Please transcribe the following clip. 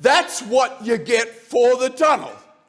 That's what you get for the tunnel.